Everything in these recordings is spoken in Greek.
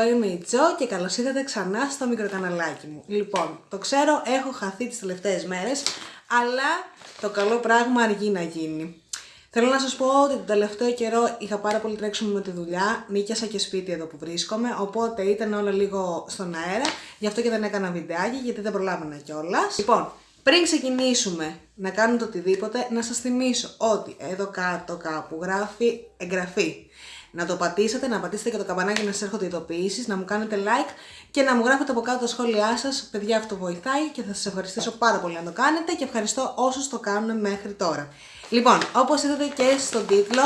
εγώ είμαι η Τζο και καλώς ήρθατε ξανά στο μικροκαναλάκι μου. Λοιπόν, το ξέρω, έχω χαθεί τις τελευταίες μέρες, αλλά το καλό πράγμα αργεί να γίνει. Θέλω να σας πω ότι τον τελευταίο καιρό είχα πάρα πολύ τρέξιμο με τη δουλειά, νίκιασα και σπίτι εδώ που βρίσκομαι, οπότε ήταν όλα λίγο στον αέρα, γι' αυτό και δεν έκανα βιντεάκι, γιατί δεν προλάβαινα κιόλας. Λοιπόν, πριν ξεκινήσουμε να κάνουμε το οτιδήποτε, να σας θυμίσω ότι εδώ κάτω κάπου γράφει εγγραφή. Να το πατήσετε, να πατήσετε και το καμπανάκι να σας έρχονται ειδοποιήσεις, να μου κάνετε like και να μου γράφετε από κάτω τα σχόλιά σας. Παιδιά αυτό βοηθάει και θα σας ευχαριστήσω πάρα πολύ να το κάνετε και ευχαριστώ όσους το κάνουν μέχρι τώρα. Λοιπόν, όπως είδατε και στον τίτλο,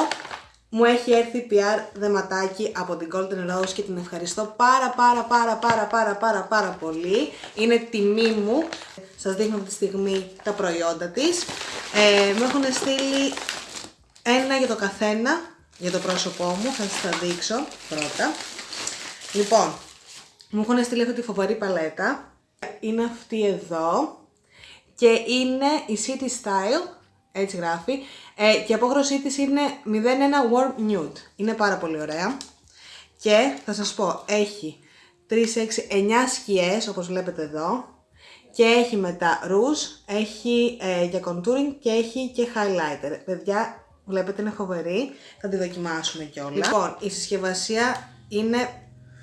μου έχει έρθει PR δεματάκι από την Golden Rose και την ευχαριστώ πάρα πάρα πάρα πάρα πάρα πάρα πάρα πολύ. Είναι τιμή μου. Σας δείχνω αυτή τη στιγμή τα προϊόντα της. Ε, μου έχουν στείλει ένα για το καθένα, για το πρόσωπό μου. Θα σας τα δείξω πρώτα. Λοιπόν, μου έχουν στείλει αυτή τη φοβερή παλέτα. Είναι αυτή εδώ. Και είναι η City Style έτσι γράφει. Ε, και η απόχρωσή της είναι 01 Warm Nude. Είναι πάρα πολύ ωραία. Και θα σας πω, έχει 3, 6, 9 σκιές όπως βλέπετε εδώ. Και έχει μετά ρούζ, έχει ε, για contouring και έχει και highlighter. Παιδιά, βλέπετε είναι φοβερή. Θα τη δοκιμάσουμε κιόλας. Λοιπόν, η συσκευασία είναι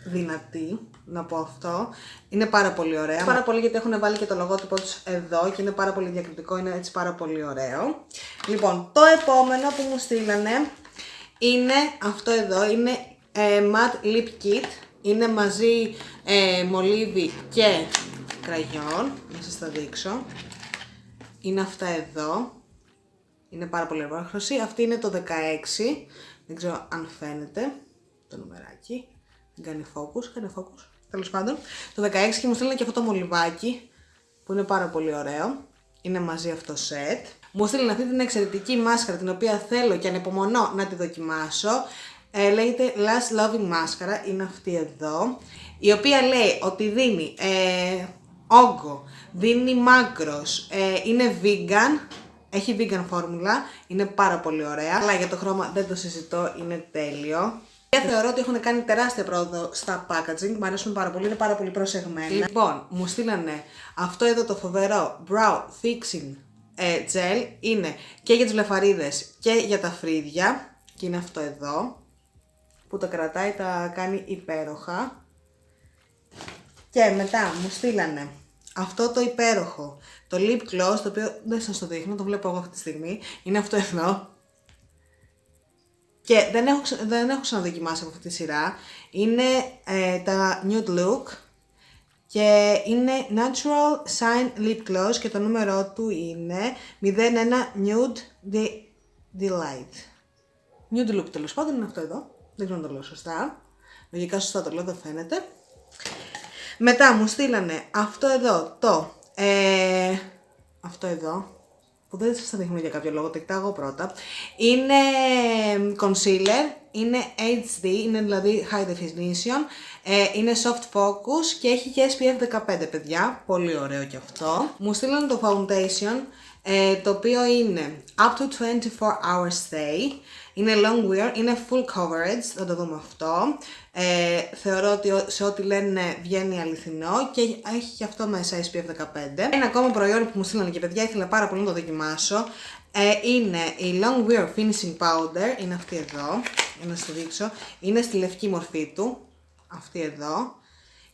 δυνατή να πω αυτό. Είναι πάρα πολύ ωραία. Πάρα πολύ γιατί έχουν βάλει και το λογότυπο τους εδώ και είναι πάρα πολύ διακριτικό, είναι έτσι πάρα πολύ ωραίο. Λοιπόν, το επόμενο που μου στείλανε είναι αυτό εδώ, είναι ε, Matte Lip Kit. Είναι μαζί ε, μολύβι και κραγιόν, να σας τα δείξω. Είναι αυτά εδώ. Είναι πάρα πολύ ωραία Αυτή είναι το 16. Δεν ξέρω αν φαίνεται το νομεράκι. Δεν κάνει focus. Κάνει focus τέλος πάντων, το 16 και μου στείλανε και αυτό το μολυβάκι που είναι πάρα πολύ ωραίο. Είναι μαζί αυτό σετ. Μου στείλανε αυτή την εξαιρετική μάσκαρα την οποία θέλω και ανεπομονώ να τη δοκιμάσω. Ε, λέγεται Last Loving Μάσκαρα, είναι αυτή εδώ. Η οποία λέει ότι δίνει ε, όγκο, δίνει μάκρος, ε, είναι vegan, έχει vegan φόρμουλα, είναι πάρα πολύ ωραία. Αλλά για το χρώμα δεν το συζητώ, είναι τέλειο. Και θεωρώ ότι έχουν κάνει τεράστια πρόοδο στα packaging, μου αρέσουν πάρα πολύ, είναι πάρα πολύ προσεγμένα. Λοιπόν, μου στείλανε αυτό εδώ το φοβερό Brow Fixing ε, Gel, είναι και για τις βλεφαρίδες και για τα φρύδια, και είναι αυτό εδώ, που τα κρατάει, τα κάνει υπέροχα. Και μετά μου στείλανε αυτό το υπέροχο, το lip gloss, το οποίο δεν σας το δείχνω, το βλέπω εγώ αυτή τη στιγμή, είναι αυτό εδώ, και δεν έχω, δεν έχω ξαναδοκιμάσει από αυτή τη σειρά. Είναι ε, τα Nude Look και είναι Natural Shine Lip Gloss και το νούμερό του είναι 01 Nude De Delight. Nude Look τέλος πάντων είναι αυτό εδώ. Δεν ξέρω να το λέω σωστά. Λογικά σωστά το λέω, δεν φαίνεται. Μετά μου στείλανε αυτό εδώ το, ε, αυτό εδώ, που δεν σας τα δείχνω για κάποιο λόγο, τα εγώ πρώτα. Είναι concealer, είναι HD, είναι δηλαδή high definition, ε, είναι soft focus και έχει και SPF 15 παιδιά, πολύ ωραίο και αυτό. Μου στείλαν το foundation, ε, το οποίο είναι up to 24 hours stay, είναι long wear, είναι full coverage, θα το δούμε αυτό. Ε, θεωρώ ότι σε ό,τι λένε βγαίνει αληθινό και έχει και αυτό μέσα SPF 15. Ένα ακόμα προϊόν που μου στείλανε και παιδιά ήθελα πάρα πολύ να το δοκιμάσω. Ε, είναι η Long Wear Finishing Powder, είναι αυτή εδώ, για να σας δείξω. Είναι στη λευκή μορφή του, αυτή εδώ.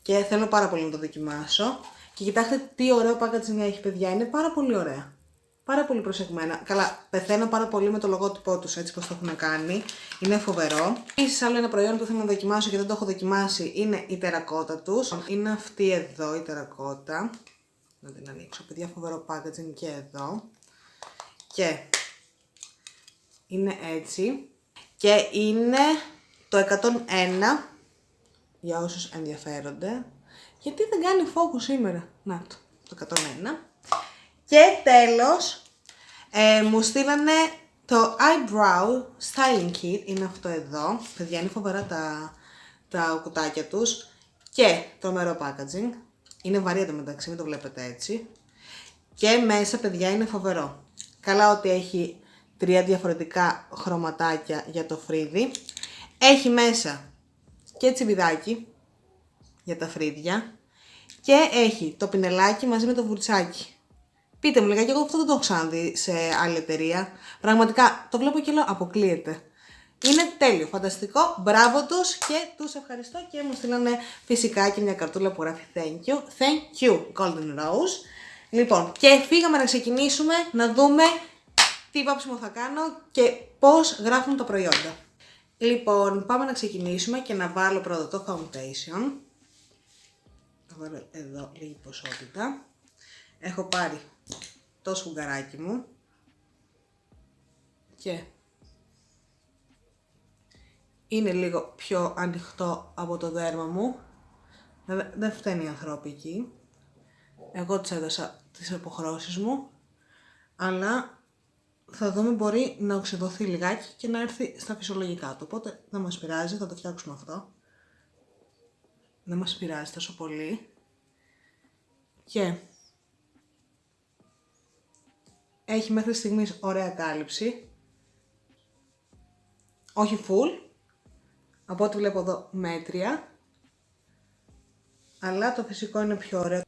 Και θέλω πάρα πολύ να το δοκιμάσω. Και κοιτάξτε τι ωραίο packaging έχει παιδιά, είναι πάρα πολύ ωραία πάρα πολύ προσεγμένα. Καλά, πεθαίνω πάρα πολύ με το λογότυπό τους έτσι πως το έχουν κάνει. Είναι φοβερό. Επίσης, άλλο ένα προϊόν που θέλω να δοκιμάσω και δεν το έχω δοκιμάσει είναι η τερακότα τους. Είναι αυτή εδώ η τερακότα. Να την ανοίξω. Παιδιά, φοβερό packaging και εδώ. Και είναι έτσι. Και είναι το 101 για όσους ενδιαφέρονται. Γιατί δεν κάνει focus σήμερα. Να το, το 101. Και τέλος, ε, μου στείλανε το Eyebrow Styling Kit, είναι αυτό εδώ. Παιδιά, είναι φοβερά τα, τα κουτάκια τους. Και το μερό packaging. Είναι βαρύ εδώ μεταξύ, μην το βλέπετε έτσι. Και μέσα, παιδιά, είναι φοβερό. Καλά ότι έχει τρία διαφορετικά χρωματάκια για το φρύδι. Έχει μέσα και τσιμπιδάκι, για τα φρύδια και έχει το πινελάκι μαζί με το βουρτσάκι. Πείτε μου λιγάκι, εγώ αυτό δεν το έχω ξαναδεί σε άλλη εταιρεία. Πραγματικά το βλέπω και λέω αποκλείεται. Είναι τέλειο, φανταστικό, μπράβο τους και τους ευχαριστώ και μου στείλανε φυσικά και μια καρτούλα που γράφει thank you. Thank you, Golden Rose. Λοιπόν, και φύγαμε να ξεκινήσουμε να δούμε τι βάψιμο θα κάνω και πώς γράφουν τα προϊόντα. Λοιπόν, πάμε να ξεκινήσουμε και να βάλω πρώτα το foundation. Θα βάλω εδώ λίγη ποσότητα. Έχω πάρει το σφουγγαράκι μου και είναι λίγο πιο ανοιχτό από το δέρμα μου. Δεν φταίνει η ανθρώπικη. Εγώ της έδωσα τις αποχρώσεις μου, αλλά θα δούμε μπορεί να οξυδωθεί λιγάκι και να έρθει στα φυσιολογικά του. Οπότε δεν μας πειράζει, θα το φτιάξουμε αυτό. Δεν μας πειράζει τόσο πολύ. Και έχει μέχρι στιγμής ωραία κάλυψη. Όχι full, από ό,τι βλέπω εδώ μέτρια. Αλλά το φυσικό είναι πιο ωραίο.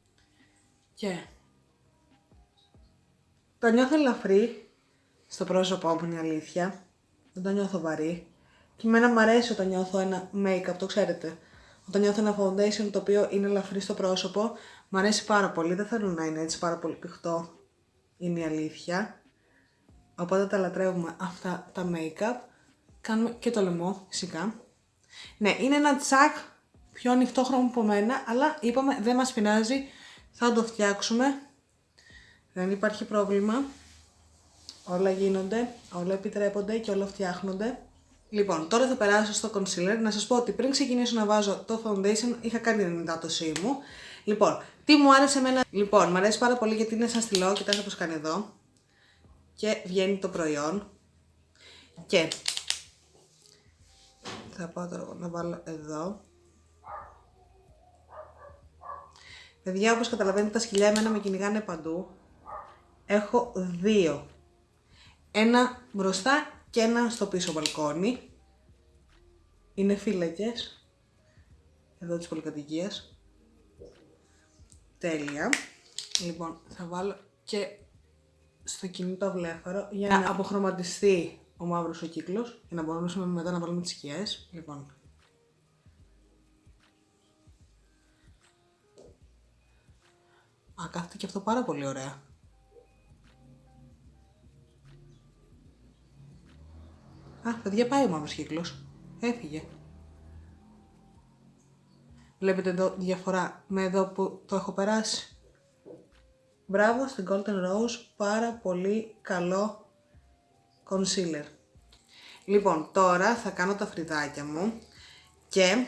Και το νιώθω ελαφρύ στο πρόσωπό μου είναι αλήθεια. Δεν το νιώθω βαρύ. Και εμένα μου αρέσει όταν νιώθω ένα make-up, το ξέρετε. Όταν νιώθω ένα foundation το οποίο είναι ελαφρύ στο πρόσωπο, μου αρέσει πάρα πολύ. Δεν θέλω να είναι έτσι πάρα πολύ πηχτό. Είναι η αλήθεια. Οπότε τα λατρεύουμε αυτά τα make-up. Κάνουμε και το λαιμό φυσικά. Ναι, είναι ένα τσακ πιο ανοιχτό χρώμα από μένα, αλλά είπαμε δεν μας πεινάζει, θα το φτιάξουμε. Δεν υπάρχει πρόβλημα. Όλα γίνονται, όλα επιτρέπονται και όλα φτιάχνονται. Λοιπόν, τώρα θα περάσω στο concealer. Να σας πω ότι πριν ξεκινήσω να βάζω το foundation, είχα κάνει την ενυδάτωσή μου. Λοιπόν, τι μου άρεσε εμένα. Λοιπόν, μου αρέσει πάρα πολύ γιατί είναι σαν στυλό, κοιτάξτε πώς κάνει εδώ. Και βγαίνει το προϊόν. Και θα πάω τώρα να βάλω εδώ. Παιδιά, όπως καταλαβαίνετε, τα σκυλιά εμένα με κυνηγάνε παντού. Έχω δύο. Ένα μπροστά και ένα στο πίσω μπαλκόνι. Είναι φύλακες. Εδώ της πολυκατοικίας. Τέλεια. Λοιπόν, θα βάλω και στο κινητό βλέφαρο για να αποχρωματιστεί ο μαύρος ο κύκλος για να μπορούμε μετά να βάλουμε τις σκιές. Λοιπόν. Α, κάθεται και αυτό πάρα πολύ ωραία. Α, παιδιά πάει ο μαύρος κύκλος. Έφυγε. Βλέπετε εδώ διαφορά με εδώ που το έχω περάσει. Μπράβο στην Golden Rose, πάρα πολύ καλό concealer. Λοιπόν, τώρα θα κάνω τα φρυδάκια μου και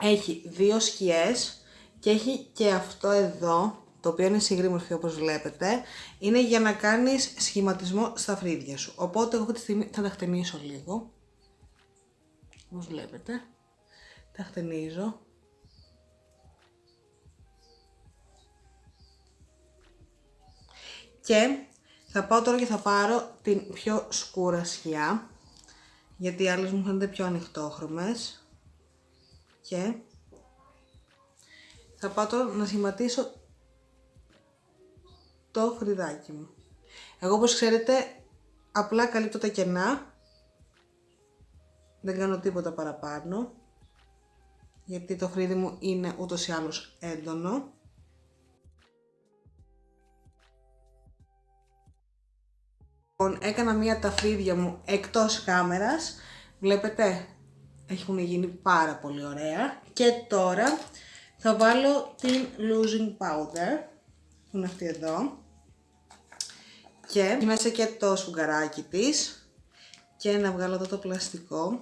έχει δύο σκιές και έχει και αυτό εδώ, το οποίο είναι συγκρίμορφη όπως βλέπετε, είναι για να κάνεις σχηματισμό στα φρύδια σου. Οπότε εγώ αυτή τη στιγμή θα τα χτενίσω λίγο, όπως βλέπετε, τα χτενίζω. Και θα πάω τώρα και θα πάρω την πιο σκούρα σκιά, γιατί οι άλλες μου φαίνονται πιο ανοιχτόχρωμες. Και θα πάω τώρα να σχηματίσω το φρυδάκι μου. Εγώ όπως ξέρετε απλά καλύπτω τα κενά, δεν κάνω τίποτα παραπάνω, γιατί το φρύδι μου είναι ούτως ή άλλως έντονο. Λοιπόν, έκανα μία τα φρύδια μου εκτός κάμερας. Βλέπετε, έχουν γίνει πάρα πολύ ωραία. Και τώρα θα βάλω την losing powder, που είναι αυτή εδώ. Και μέσα και το σφουγγαράκι της. Και να βγάλω εδώ το πλαστικό.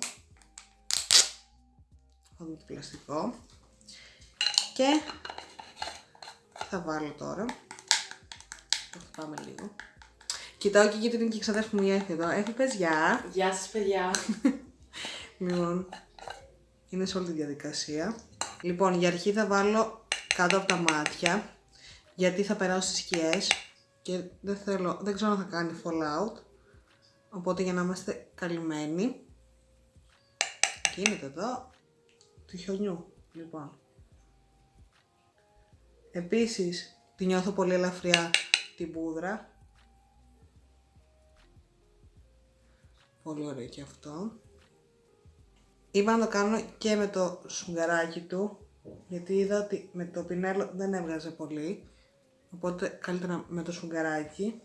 Αυτό το πλαστικό. Και θα βάλω τώρα. Το χτυπάμε λίγο. Κοιτάω και γιατί είναι και η ξαδέρφη μου η εδώ. Έφη παιδιά. Γεια σας παιδιά. λοιπόν, είναι σε όλη τη διαδικασία. Λοιπόν, για αρχή θα βάλω κάτω από τα μάτια, γιατί θα περάσω στις σκιές και δεν θέλω, δεν ξέρω αν θα κάνει fallout. Οπότε για να είμαστε καλυμμένοι, γίνεται εδώ του χιονιού. Λοιπόν, Επίσης, τη νιώθω πολύ ελαφριά την πούδρα. Πολύ ωραίο και αυτό. Είπα να το κάνω και με το σουγκαράκι του, γιατί είδα ότι με το πινέλο δεν έβγαζε πολύ. Οπότε καλύτερα με το σουγκαράκι.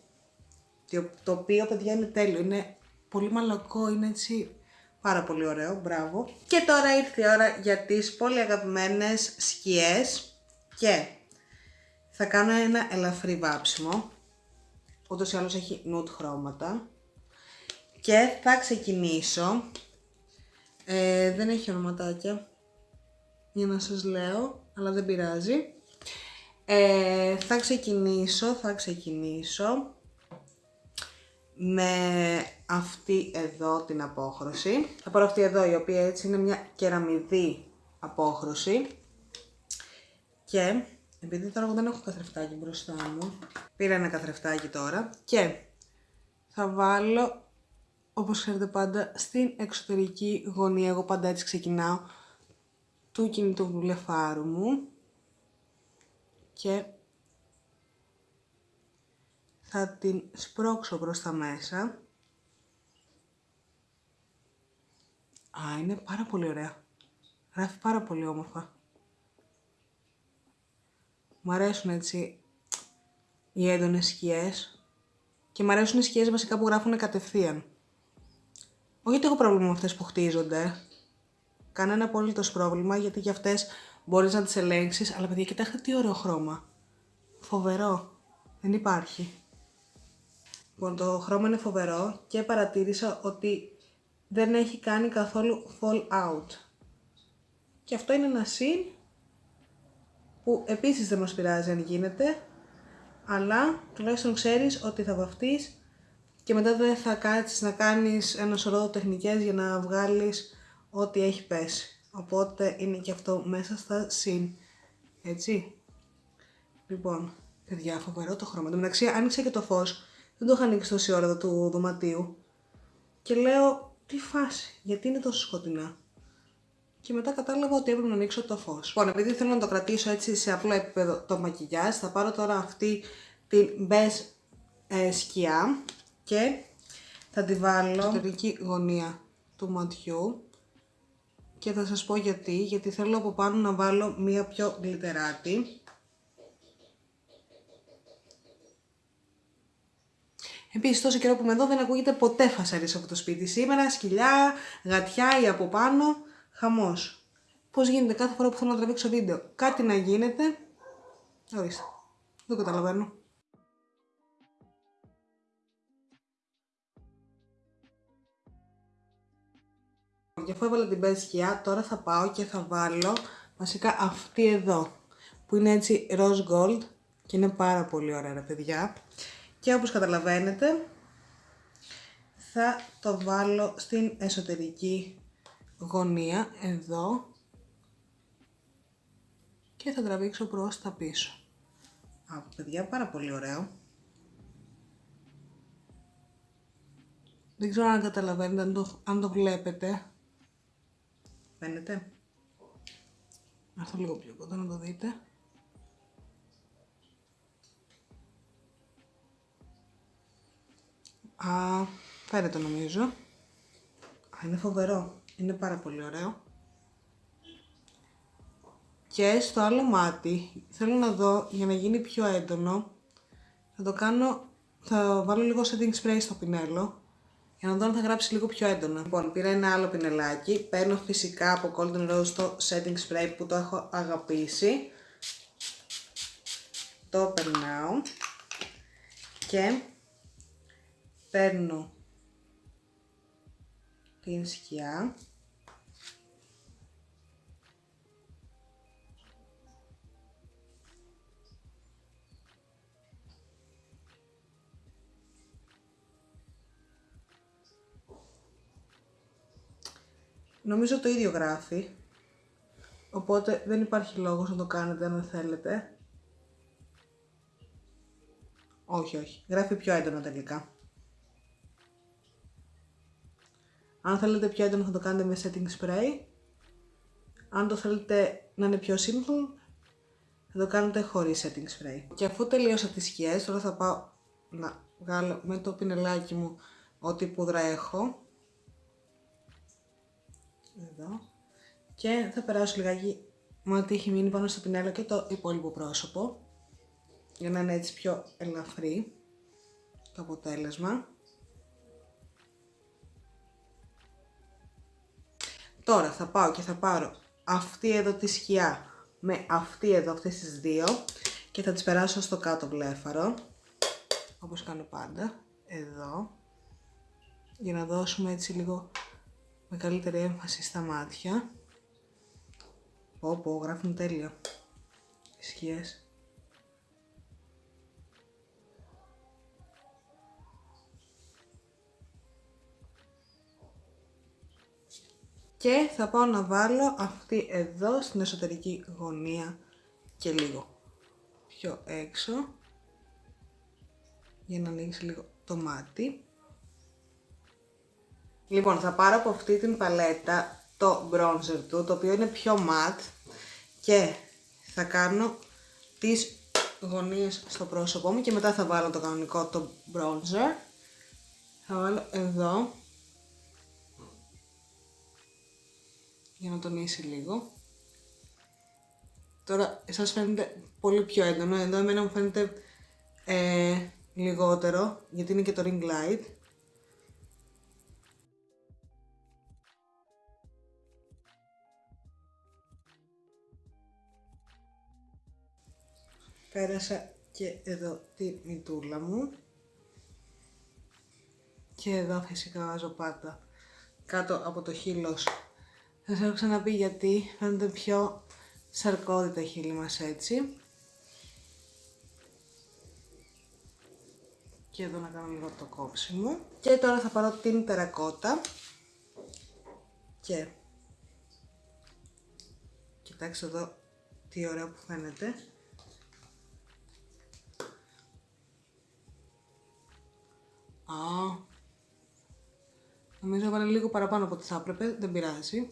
Το οποίο, παιδιά, είναι τέλειο. Είναι πολύ μαλακό, είναι έτσι πάρα πολύ ωραίο. Μπράβο. Και τώρα ήρθε η ώρα για τις πολύ αγαπημένες σκιές. Και θα κάνω ένα ελαφρύ βάψιμο. Ούτως ή άλλως έχει nude χρώματα. Και θα ξεκινήσω. Ε, δεν έχει ονοματάκια για να σας λέω, αλλά δεν πειράζει. Ε, θα ξεκινήσω, θα ξεκινήσω με αυτή εδώ την απόχρωση. Θα πάρω αυτή εδώ η οποία έτσι είναι μια κεραμιδή απόχρωση. Και επειδή τώρα εγώ δεν έχω καθρεφτάκι μπροστά μου, πήρα ένα καθρεφτάκι τώρα και θα βάλω όπως ξέρετε πάντα στην εξωτερική γωνία, εγώ πάντα έτσι ξεκινάω, του κινητού βλεφάρου μου και θα την σπρώξω προς τα μέσα. Α, είναι πάρα πολύ ωραία. Γράφει πάρα πολύ όμορφα. Μ' αρέσουν έτσι οι έντονες σκιές και μ' αρέσουν οι σκιές βασικά που γράφουν κατευθείαν. Όχι ότι έχω πρόβλημα με αυτές που χτίζονται. Κανένα απόλυτος πρόβλημα γιατί και αυτές μπορείς να τις ελέγξεις. Αλλά παιδιά κοιτάξτε τι ωραίο χρώμα. Φοβερό. Δεν υπάρχει. Λοιπόν το χρώμα είναι φοβερό και παρατήρησα ότι δεν έχει κάνει καθόλου fall out. Και αυτό είναι ένα συν που επίσης δεν μας πειράζει αν γίνεται, αλλά τουλάχιστον ξέρεις ότι θα βαφτείς και μετά δεν θα κάτσεις να κάνεις ένα σωρό τεχνικές για να βγάλεις ό,τι έχει πέσει. Οπότε είναι και αυτό μέσα στα συν. Έτσι. Λοιπόν, παιδιά, φοβερό το χρώμα. Εν μεταξύ άνοιξε και το φως. Δεν το είχα ανοίξει τόση ώρα του δωματίου. Και λέω, τι φάση, γιατί είναι τόσο σκοτεινά; Και μετά κατάλαβα ότι έπρεπε να ανοίξω το φως. Λοιπόν, επειδή θέλω να το κρατήσω έτσι σε απλό επίπεδο το μακιγιάζ, θα πάρω τώρα αυτή την μπες ε, σκιά και θα τη βάλω στην εσωτερική γωνία του ματιού και θα σας πω γιατί, γιατί θέλω από πάνω να βάλω μία πιο γλυτεράτη. Επίσης τόσο καιρό που είμαι εδώ δεν ακούγεται ποτέ φασαρίες από το σπίτι. Σήμερα σκυλιά, γατιά ή από πάνω, χαμός. Πώς γίνεται κάθε φορά που θέλω να τραβήξω βίντεο. Κάτι να γίνεται. Ορίστε. Δεν καταλαβαίνω. Και αφού έβαλα την μπέζ σκιά, τώρα θα πάω και θα βάλω βασικά αυτή εδώ, που είναι έτσι rose gold και είναι πάρα πολύ ωραία ρε παιδιά. Και όπως καταλαβαίνετε, θα το βάλω στην εσωτερική γωνία, εδώ, και θα τραβήξω προς τα πίσω. Α, παιδιά, πάρα πολύ ωραίο. Δεν ξέρω αν καταλαβαίνετε, αν το, αν το βλέπετε. Φαίνεται. Αυτό λίγο πιο κοντά να το δείτε. Α, φαίνεται νομίζω. Α, είναι φοβερό. Είναι πάρα πολύ ωραίο. Και στο άλλο μάτι, θέλω να δω, για να γίνει πιο έντονο, θα το κάνω, θα βάλω λίγο setting spray στο πινέλο για να δω αν θα γράψει λίγο πιο έντονα. Λοιπόν, πήρα ένα άλλο πινελάκι. Παίρνω φυσικά από Golden Rose το setting spray που το έχω αγαπήσει. Το περνάω. Και παίρνω την σκιά. Νομίζω το ίδιο γράφει. Οπότε δεν υπάρχει λόγος να το κάνετε αν δεν θέλετε. Όχι, όχι. Γράφει πιο έντονα τελικά. Αν θέλετε πιο έντονο θα το κάνετε με setting spray. Αν το θέλετε να είναι πιο simple, θα το κάνετε χωρίς setting spray. Και αφού τελείωσα τις σκιές, τώρα θα πάω να βγάλω με το πινελάκι μου ό,τι πούδρα έχω. Εδώ. Και θα περάσω λιγάκι με ό,τι έχει μείνει πάνω στο πινέλο και το υπόλοιπο πρόσωπο. Για να είναι έτσι πιο ελαφρύ το αποτέλεσμα. Τώρα θα πάω και θα πάρω αυτή εδώ τη σκιά με αυτή εδώ αυτές τις δύο και θα τις περάσω στο κάτω βλέφαρο όπως κάνω πάντα εδώ για να δώσουμε έτσι λίγο με καλύτερη έμφαση στα μάτια. Πω πω γράφουν τέλεια. Οι σκιές και θα πάω να βάλω αυτή εδώ στην εσωτερική γωνία και λίγο πιο έξω για να ανοίξει λίγο το μάτι. Λοιπόν, θα πάρω από αυτή την παλέτα το bronzer του, το οποίο είναι πιο matte και θα κάνω τις γωνίες στο πρόσωπό μου και μετά θα βάλω το κανονικό το bronzer. Θα βάλω εδώ για να τονίσει λίγο. Τώρα εσάς φαίνεται πολύ πιο έντονο, εδώ εμένα μου φαίνεται ε, λιγότερο, γιατί είναι και το ring light. Πέρασα και εδώ τη μητούλα μου. Και εδώ φυσικά βάζω πάντα κάτω από το χείλος θα σας έχω ξαναπεί γιατί φαίνονται πιο σαρκώδη τα χείλη μας έτσι. Και εδώ να κάνω λίγο το κόψιμο. Και τώρα θα πάρω την τερακότα. Και κοιτάξτε εδώ τι ωραίο που φαίνεται. Α, νομίζω έβαλε λίγο παραπάνω από ό,τι θα έπρεπε, δεν πειράζει.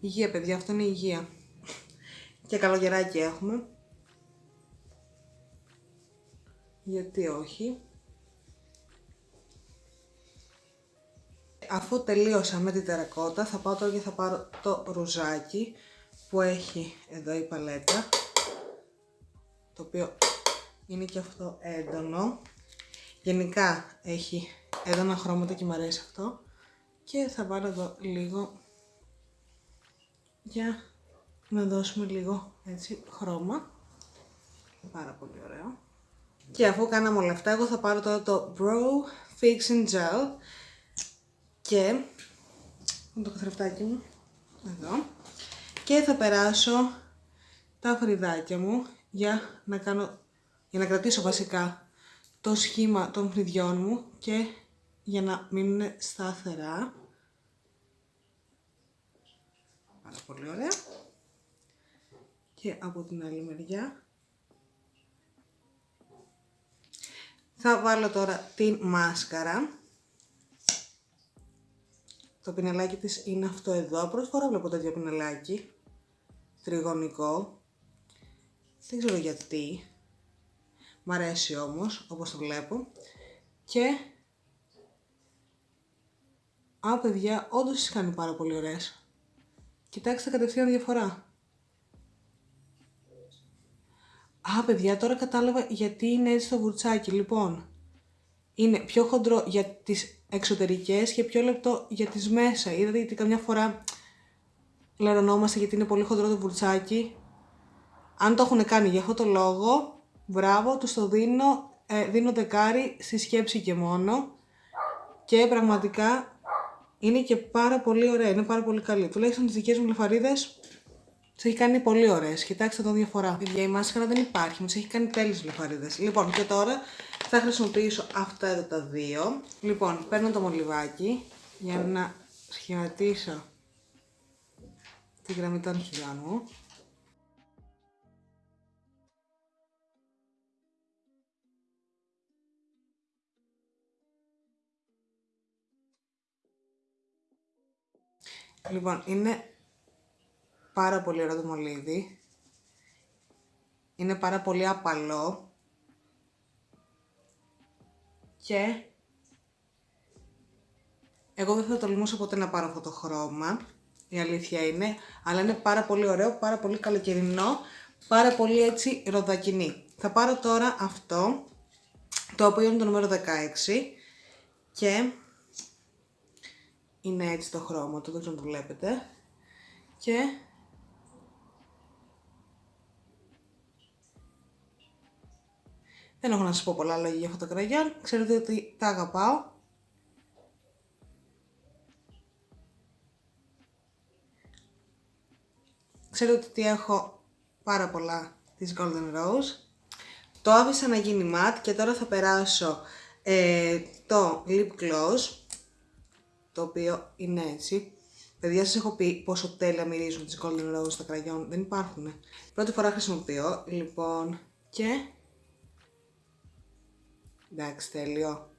Υγεία παιδιά, αυτό είναι υγεία. Και καλογεράκι έχουμε. Γιατί όχι. Αφού τελείωσα με την τερακότα θα πάω τώρα και θα πάρω το ρουζάκι που έχει εδώ η παλέτα. Το οποίο είναι και αυτό έντονο. Γενικά έχει έντονα χρώματα και μου αρέσει αυτό. Και θα βάλω εδώ λίγο για να δώσουμε λίγο έτσι χρώμα. Πάρα πολύ ωραίο. Και αφού κάναμε όλα αυτά, εγώ θα πάρω τώρα το Bro Fixing Gel και με το καθρεφτάκι μου εδώ και θα περάσω τα φρυδάκια μου για να κάνω για να κρατήσω βασικά το σχήμα των φρυδιών μου και για να μείνουν σταθερά Πάρα πολύ ωραία. Και από την άλλη μεριά. Θα βάλω τώρα την μάσκαρα. Το πινελάκι της είναι αυτό εδώ. Πρώτη φορά βλέπω τέτοιο πινελάκι. Τριγωνικό. Δεν ξέρω γιατί. Μ' αρέσει όμως, όπως το βλέπω. Και... Α, παιδιά, όντως τις κάνει πάρα πολύ ωραίες. Κοιτάξτε κατευθείαν διαφορά. Α, παιδιά, τώρα κατάλαβα γιατί είναι έτσι το βουρτσάκι. Λοιπόν, είναι πιο χοντρό για τις εξωτερικές και πιο λεπτό για τις μέσα. Είδατε γιατί καμιά φορά λερωνόμαστε γιατί είναι πολύ χοντρό το βουρτσάκι. Αν το έχουν κάνει για αυτό το λόγο, μπράβο, τους το δίνω, ε, δίνω δεκάρι στη σκέψη και μόνο. Και πραγματικά είναι και πάρα πολύ ωραία, είναι πάρα πολύ καλή. Τουλάχιστον τις δικές μου λεφαρίδε τις έχει κάνει πολύ ωραίες. Κοιτάξτε εδώ διαφορά. Παιδιά, η μάσχαρα δεν υπάρχει, μου τι έχει κάνει τέλειες λεφαρίδε. Λοιπόν, και τώρα θα χρησιμοποιήσω αυτά εδώ τα δύο. Λοιπόν, παίρνω το μολυβάκι για να σχηματίσω τη γραμμή των χιλιών μου. Λοιπόν, είναι πάρα πολύ ωραίο το μολύβι. Είναι πάρα πολύ απαλό. Και εγώ δεν θα τολμούσα ποτέ να πάρω αυτό το χρώμα, η αλήθεια είναι, αλλά είναι πάρα πολύ ωραίο, πάρα πολύ καλοκαιρινό, πάρα πολύ έτσι ροδακινή. Θα πάρω τώρα αυτό, το οποίο είναι το νούμερο 16 και είναι έτσι το χρώμα του, δεν ξέρω αν το βλέπετε. Και δεν έχω να σας πω πολλά λόγια για αυτό το κραγιόν, ξέρετε ότι τα αγαπάω. Ξέρετε ότι έχω πάρα πολλά της Golden Rose. Το άφησα να γίνει matte και τώρα θα περάσω ε, το lip gloss το οποίο είναι έτσι. Παιδιά, σας έχω πει πόσο τέλεια μυρίζουν τις Golden Rose στα κραγιόν. Δεν υπάρχουν. Πρώτη φορά χρησιμοποιώ, λοιπόν, και... Εντάξει, τέλειο.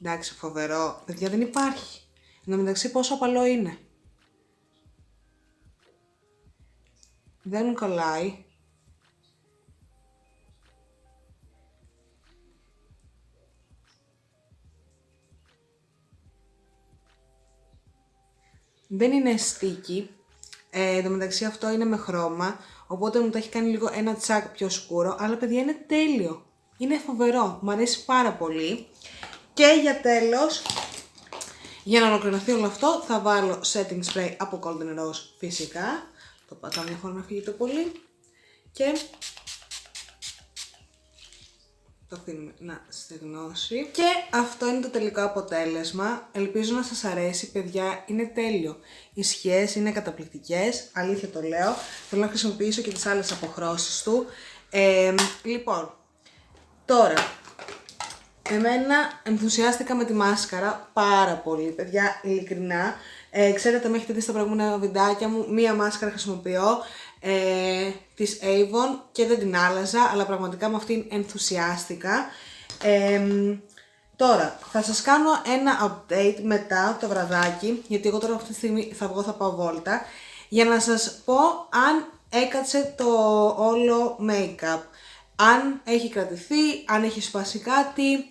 Εντάξει, φοβερό. Παιδιά, δεν υπάρχει. Εν τω μεταξύ, πόσο απαλό είναι. Δεν κολλάει. Δεν είναι sticky. Ε, εν τω μεταξύ αυτό είναι με χρώμα, οπότε μου το έχει κάνει λίγο ένα τσάκ πιο σκούρο, αλλά παιδιά είναι τέλειο. Είναι φοβερό, μου αρέσει πάρα πολύ. Και για τέλος, για να ολοκληρωθεί όλο αυτό, θα βάλω setting spray από Golden Rose φυσικά. Το πατάω μια φορά να φύγει το πολύ. Και το αφήνουμε να στεγνώσει. Και αυτό είναι το τελικό αποτέλεσμα. Ελπίζω να σας αρέσει, παιδιά, είναι τέλειο. Οι σχέσεις είναι καταπληκτικές, αλήθεια το λέω. Θέλω να χρησιμοποιήσω και τις άλλες αποχρώσεις του. Ε, λοιπόν, τώρα, εμένα ενθουσιάστηκα με τη μάσκαρα πάρα πολύ, παιδιά, ειλικρινά. Ε, ξέρετε, με έχετε δει στα προηγούμενα βιντεάκια μου, μία μάσκαρα χρησιμοποιώ ε, της Avon και δεν την άλλαζα, αλλά πραγματικά με αυτήν ενθουσιάστηκα. τώρα, θα σας κάνω ένα update μετά το βραδάκι, γιατί εγώ τώρα αυτή τη στιγμή θα βγω, θα πάω βόλτα, για να σας πω αν έκατσε το όλο make-up. Αν έχει κρατηθεί, αν έχει σπάσει κάτι,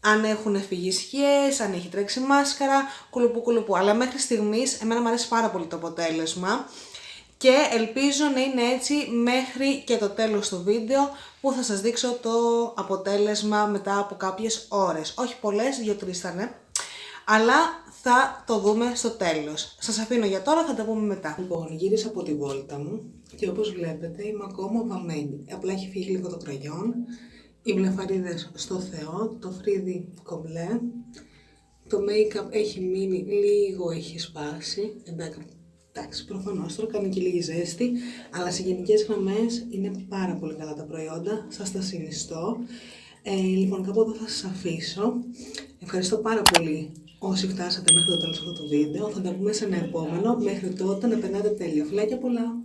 αν έχουν φύγει σχές, αν έχει τρέξει μάσκαρα, κουλουπού κουλουπού. Αλλά μέχρι στιγμής εμένα μου αρέσει πάρα πολύ το αποτέλεσμα και ελπίζω να είναι έτσι μέχρι και το τέλος του βίντεο που θα σας δείξω το αποτέλεσμα μετά από κάποιες ώρες. Όχι πολλές, δύο-τρεις θα αλλά θα το δούμε στο τέλος. Σας αφήνω για τώρα, θα τα πούμε μετά. Λοιπόν, γύρισα από τη βόλτα μου και όπως βλέπετε είμαι ακόμα βαμμένη. Απλά έχει φύγει λίγο το κραγιόν, οι βλεφαρίδες στο Θεό, το φρύδι κομπλέ, το make-up έχει μείνει λίγο, έχει σπάσει, εντάξει Εντάξει, προφανώς τώρα κάνει και λίγη ζέστη, αλλά σε γενικές γραμμές είναι πάρα πολύ καλά τα προϊόντα. Σας τα συνιστώ. Ε, λοιπόν, κάπου εδώ θα σας αφήσω. Ευχαριστώ πάρα πολύ όσοι φτάσατε μέχρι το τέλος αυτού του βίντεο. Θα τα πούμε σε ένα επόμενο. Μέχρι τότε να περνάτε τέλεια. Φιλάκια πολλά!